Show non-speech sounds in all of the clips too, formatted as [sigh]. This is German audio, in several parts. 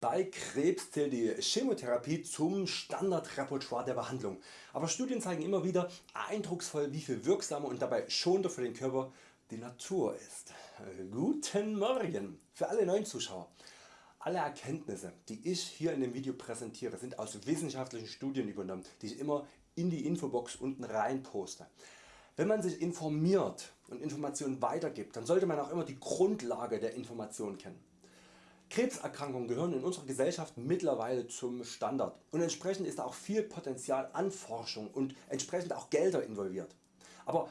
Bei Krebs zählt die Chemotherapie zum Standardrepertoire der Behandlung, aber Studien zeigen immer wieder eindrucksvoll wie viel wirksamer und dabei schonender für den Körper die Natur ist. Guten Morgen für alle neuen Zuschauer. Alle Erkenntnisse die ich hier in dem Video präsentiere sind aus wissenschaftlichen Studien übernommen die ich immer in die Infobox unten rein poste. Wenn man sich informiert und Informationen weitergibt, dann sollte man auch immer die Grundlage der Information kennen. Krebserkrankungen gehören in unserer Gesellschaft mittlerweile zum Standard und entsprechend ist auch viel Potenzial an Forschung und entsprechend auch Gelder involviert. Aber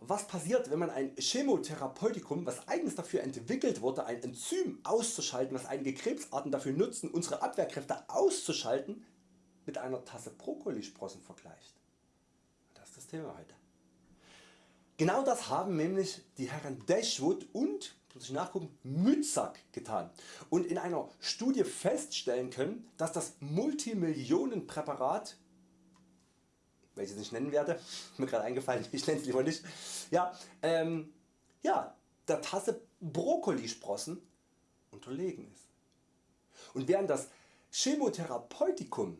was passiert wenn man ein Chemotherapeutikum was eigens dafür entwickelt wurde ein Enzym auszuschalten was einige Krebsarten dafür nutzen unsere Abwehrkräfte auszuschalten mit einer Tasse Brokkolisprossen vergleicht? Das ist das Thema heute. Genau das haben nämlich die Herren Dashwood und muss ich nachgucken, Mützak getan und in einer Studie feststellen können, dass das Multimillionenpräparat welches ich nennen werde, [laughs] mir gerade eingefallen, [laughs] ich nenne es lieber nicht, ja, ähm, ja, der Tasse Brokkolisprossen unterlegen ist. Und während das Chemotherapeutikum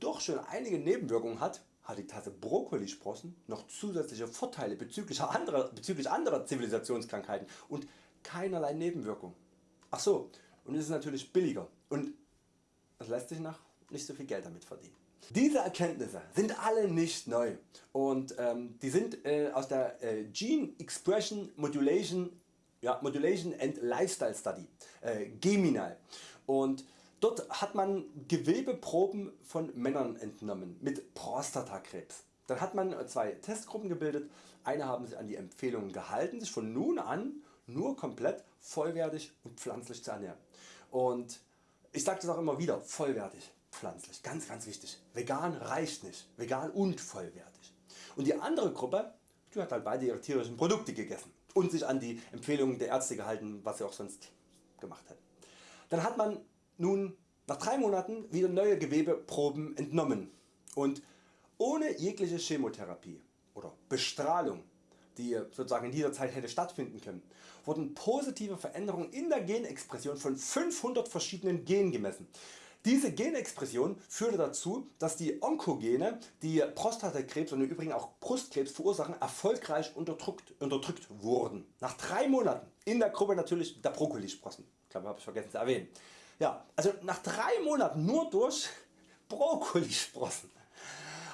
doch schon einige Nebenwirkungen hat, hat die Tasse Brokkolisprossen noch zusätzliche Vorteile bezüglich anderer, bezüglich anderer Zivilisationskrankheiten und keinerlei Nebenwirkungen. Ach so, und es ist natürlich billiger und es lässt sich nach nicht so viel Geld damit verdienen. Diese Erkenntnisse sind alle nicht neu und ähm, die sind äh, aus der äh, Gene Expression Modulation, ja, Modulation and Lifestyle Study äh, Geminal und Dort hat man Gewebeproben von Männern entnommen mit Prostatakrebs. Dann hat man zwei Testgruppen gebildet, eine haben sich an die Empfehlungen gehalten sich von nun an nur komplett vollwertig und pflanzlich zu ernähren. Und ich sage das auch immer wieder, vollwertig, pflanzlich, ganz ganz wichtig. Vegan reicht nicht, vegan und vollwertig. Und die andere Gruppe die hat halt beide ihre tierischen Produkte gegessen und sich an die Empfehlungen der Ärzte gehalten, was sie auch sonst gemacht hätten. Dann hat man nun nach 3 Monaten wieder neue Gewebeproben entnommen und ohne jegliche Chemotherapie oder Bestrahlung die sozusagen in dieser Zeit hätte stattfinden können, wurden positive Veränderungen in der Genexpression von 500 verschiedenen Genen gemessen. Diese Genexpression führte dazu, dass die Onkogene, die Prostatakrebs und im Übrigen auch Brustkrebs verursachen, erfolgreich unterdrückt, unterdrückt wurden. Nach 3 Monaten in der Gruppe natürlich der Brokkolisprossen. Ich glaube habe ich vergessen zu erwähnen. Ja, also nach 3 Monaten nur durch Brokkolisprossen.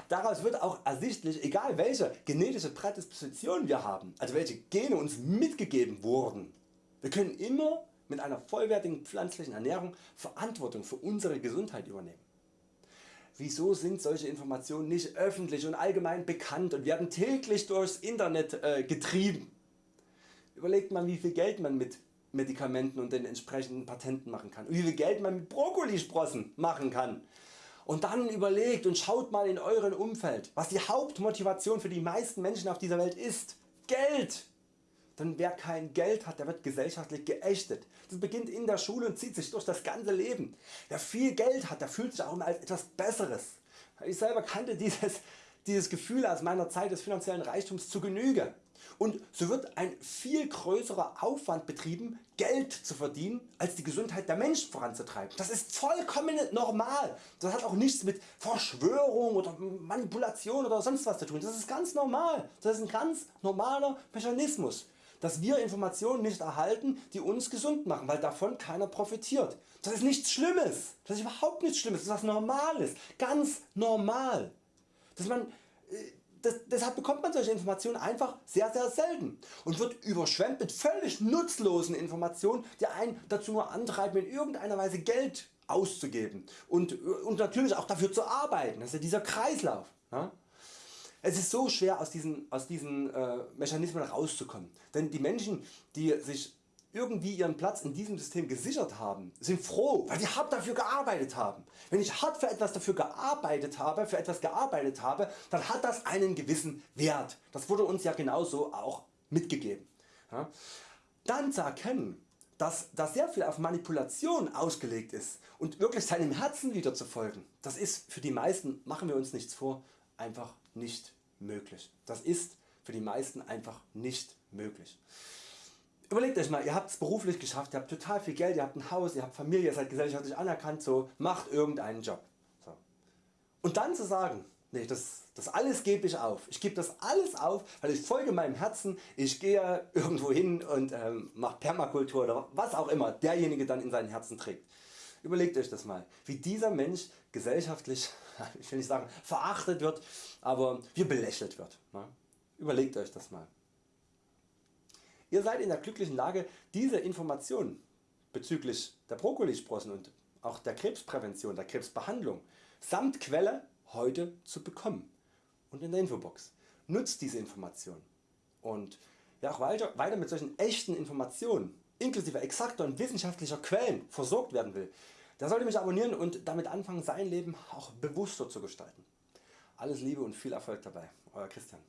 Daraus wird auch ersichtlich, egal welche genetische Prädisposition wir haben, also welche Gene uns mitgegeben wurden, wir können immer mit einer vollwertigen pflanzlichen Ernährung Verantwortung für unsere Gesundheit übernehmen. Wieso sind solche Informationen nicht öffentlich und allgemein bekannt und werden täglich durchs Internet äh, getrieben? Überlegt man wie viel Geld man mit Medikamenten und den entsprechenden Patenten machen kann und wie viel Geld man mit Brokkolisprossen machen kann. Und dann überlegt und schaut mal in eurem Umfeld was die Hauptmotivation für die meisten Menschen auf dieser Welt ist. Geld! Denn wer kein Geld hat, der wird gesellschaftlich geächtet. Das beginnt in der Schule und zieht sich durch das ganze Leben. Wer viel Geld hat, der fühlt sich auch immer als etwas Besseres. Ich selber kannte dieses, dieses Gefühl aus meiner Zeit des finanziellen Reichtums zu Genüge. Und so wird ein viel größerer Aufwand betrieben Geld zu verdienen als die Gesundheit der Menschen voranzutreiben. Das ist vollkommen normal. Das hat auch nichts mit Verschwörung oder Manipulation oder sonst was zu tun. Das ist ganz normal. Das ist ein ganz normaler Mechanismus dass wir Informationen nicht erhalten die uns gesund machen, weil davon keiner profitiert. Das ist nichts Schlimmes, das ist überhaupt nichts Schlimmes, das ist was Normales, ganz normal. Dass man, äh, das, deshalb bekommt man solche Informationen einfach sehr sehr selten und wird überschwemmt mit völlig nutzlosen Informationen die einen dazu nur antreiben in irgendeiner Weise Geld auszugeben und, und natürlich auch dafür zu arbeiten, das ist ja dieser Kreislauf. Ja? Es ist so schwer aus diesen, aus diesen äh, Mechanismen rauszukommen, denn die Menschen die sich irgendwie ihren Platz in diesem System gesichert haben, sind froh, weil sie hart dafür gearbeitet haben. Wenn ich hart für etwas dafür gearbeitet habe, für etwas gearbeitet habe, dann hat das einen gewissen Wert. Das wurde uns ja genauso auch mitgegeben. Ja. Dann zu erkennen, dass da sehr viel auf Manipulation ausgelegt ist und wirklich seinem Herzen wieder zu folgen, das ist für die meisten, machen wir uns nichts vor, einfach nicht möglich. Das ist für die meisten einfach nicht möglich. Überlegt Euch mal, ihr habt es beruflich geschafft, ihr habt total viel Geld, ihr habt ein Haus, ihr habt Familie, ihr seid gesellschaftlich anerkannt, so macht irgendeinen Job. So. Und dann zu sagen, nee, das, das alles gebe ich auf, ich gebe das alles auf, weil ich folge meinem Herzen, ich gehe irgendwo hin und ähm, mache Permakultur oder was auch immer derjenige dann in seinem Herzen trägt. Überlegt Euch das mal, wie dieser Mensch gesellschaftlich, [laughs] ich will nicht sagen verachtet wird, aber wie belächelt wird. Ne? Überlegt Euch das mal. Ihr seid in der glücklichen Lage diese Informationen bezüglich der Brokkolisprossen und auch der Krebsprävention, der Krebsbehandlung samt Quelle heute zu bekommen und in der Infobox. Nutzt diese Information und wer auch weiter, weiter mit solchen echten Informationen inklusive exakter und wissenschaftlicher Quellen versorgt werden will, der sollte mich abonnieren und damit anfangen sein Leben auch bewusster zu gestalten. Alles Liebe und viel Erfolg dabei, Euer Christian.